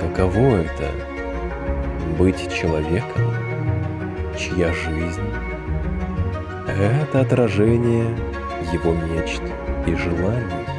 Каково это — быть человеком, чья жизнь — это отражение его мечт и желаний?